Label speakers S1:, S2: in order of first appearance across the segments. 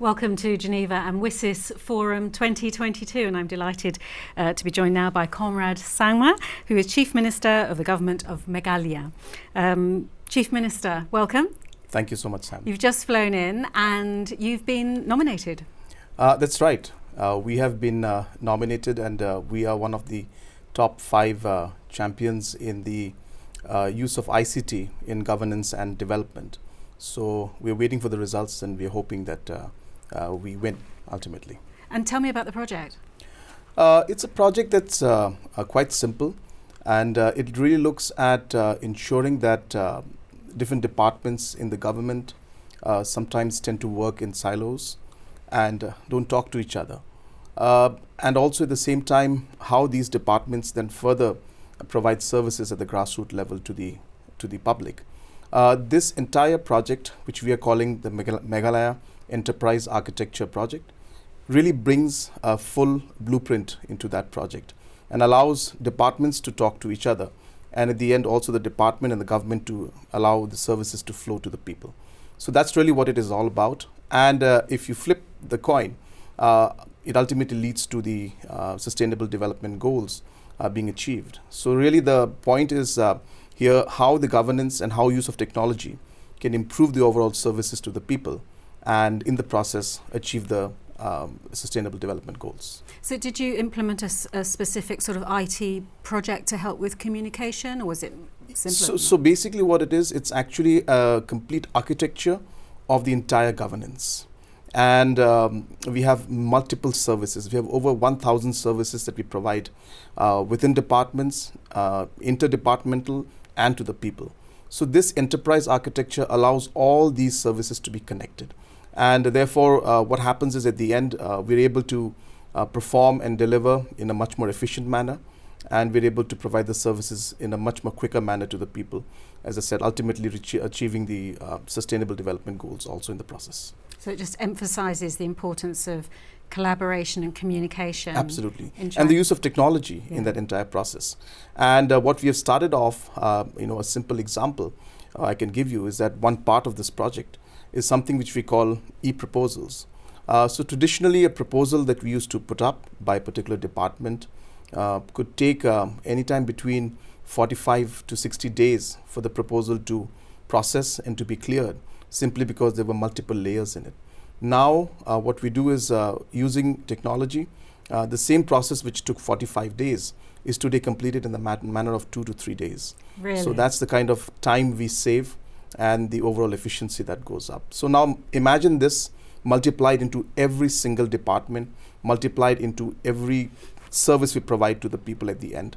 S1: Welcome to Geneva and WSIS Forum 2022 and I'm delighted uh, to be joined now by Conrad Sangma who is Chief Minister of the Government of Meghalaya. Um, Chief Minister, welcome.
S2: Thank you so much Sam.
S1: You've just flown in and you've been nominated.
S2: Uh, that's right. Uh, we have been uh, nominated and uh, we are one of the top five uh, champions in the use of ICT in governance and development. So we're waiting for the results and we're hoping that uh, we win ultimately.
S1: And tell me about the project.
S2: Uh, it's a project that's uh, quite simple and it really looks at ensuring that different departments in the government sometimes tend to work in silos and don't talk to each other. Uh, and also at the same time how these departments then further provide services at the grassroots level to the to the public. Uh, this entire project which we are calling the Meghalaya enterprise architecture project really brings a full blueprint into that project and allows departments to talk to each other and at the end also the department and the government to allow the services to flow to the people. So that's really what it is all about and uh, if you flip the coin uh, it ultimately leads to the uh, sustainable development goals uh, being achieved. So really the point is uh, here how the governance and how use of technology can improve the overall services to the people and in the process achieve the um, sustainable development goals.
S1: So did you implement a, a, specific sort of IT project to help with communication or was it simpler?
S2: So, so basically what it is, it's actually a complete architecture of the entire governance. And um, we have multiple services. We have over 1,000 services that we provide uh, within departments, uh, interdepartmental and to the people. So this enterprise architecture allows all these services to be connected and therefore uh, what happens is at the end uh, we're able to uh, perform and deliver in a much more efficient manner and we're able to provide the services in a much more quicker manner to the people as I said ultimately achieving the uh, sustainable development goals also in the process.
S1: So it just emphasizes the importance of collaboration and communication.
S2: Absolutely. And the use of technology yeah. in that entire process. And uh, what we have started off, uh, you know, a simple example I can give you is that one part of this project is something which we call e-proposals. Uh, so traditionally a proposal that we used to put up by a particular department uh, could take uh, anytime between 45 to 60 days for the proposal to process and to be cleared simply because there were multiple layers in it. Now uh, what we do is uh, using technology, uh, the same process which took 45 days is today completed in the manner of two to three days.
S1: Really?
S2: So that's the kind of time we save and the overall efficiency that goes up. So now imagine this multiplied into every single department, multiplied into every service we provide to the people at the end.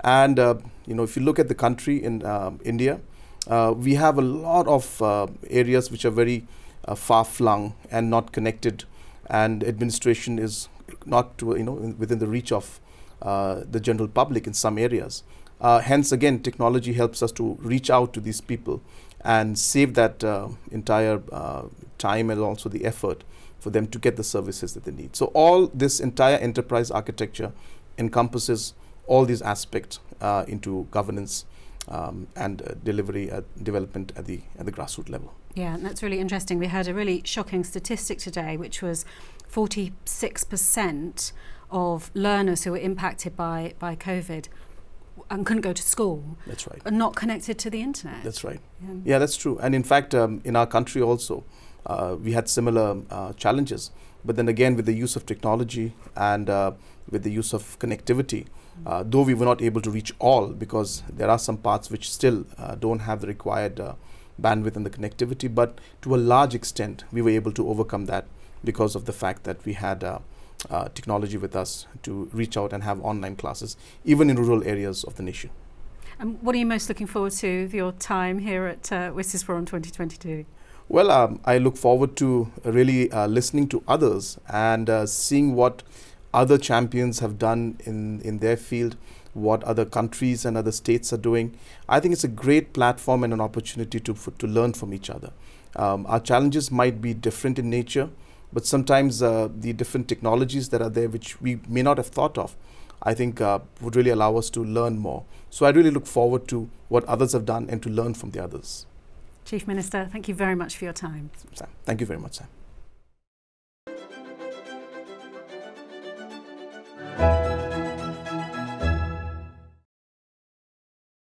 S2: And uh, you know, if you look at the country in uh, India, uh, we have a lot of uh, areas which are very uh, far-flung and not connected, and administration is not you know within the reach of uh, the general public in some areas. Hence, again, technology helps us to reach out to these people and save that uh, entire uh, time and also the effort for them to get the services that they need. So all this entire enterprise architecture encompasses all these aspects uh, into governance um, and uh, delivery at development at the at the grassroots level.
S1: Yeah, and that's really interesting. We had a really shocking statistic today, which was 46% of learners who were impacted by by COVID and couldn't go to school.
S2: That's right.
S1: And not connected to the internet.
S2: That's right. Yeah, yeah that's true. And in fact, um, in our country also, uh, we had similar uh, challenges. But then again, with the use of technology and uh, with the use of connectivity, uh, though we were not able to reach all because there are some parts which still uh, don't have the required uh, bandwidth and the connectivity, but to a large extent, we were able to overcome that because of the fact that we had uh, technology with us to reach out and have online classes, even in rural areas of the nation.
S1: And what are you most looking forward to with your time here at uh, WSIS Forum 2022?
S2: Well, um, I look forward to really uh, listening to others and uh, seeing what other champions have done in, in their field, what other countries and other states are doing. I think it's a great platform and an opportunity to, to learn from each other. Um, our challenges might be different in nature, but sometimes uh, the different technologies that are there which we may not have thought of I think uh, would really allow us to learn more. So I really look forward to what others have done and to learn from the others.
S1: Chief Minister, thank you very much for your time.
S2: Sam, thank you very much, Sam.